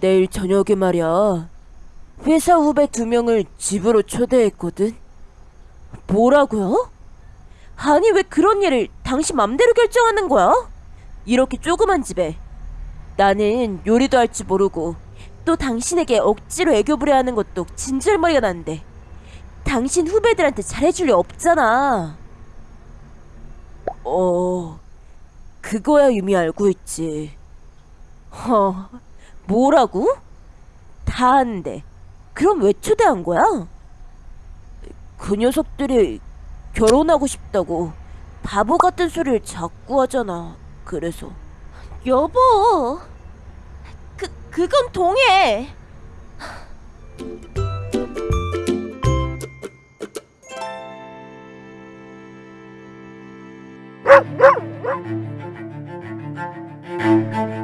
내일 저녁에 말이야. 회사 후배 두 명을 집으로 초대했거든. 뭐라고요? 아니 왜 그런 일을 당신 맘대로 결정하는 거야? 이렇게 조그만 집에 나는 요리도 할 줄 모르고 또 당신에게 억지로 애교 부려하는 것도 진절머리가 나는데 당신 후배들한테 잘해줄 리 없잖아. 어, 그거야 이미 알고 있지. 어, 뭐라고? 다 아는데. 그럼 왜 초대한 거야? 그 녀석들이 결혼하고 싶다고 바보 같은 소리를 자꾸 하잖아. 그래서. 여보, 그, 그건 동해.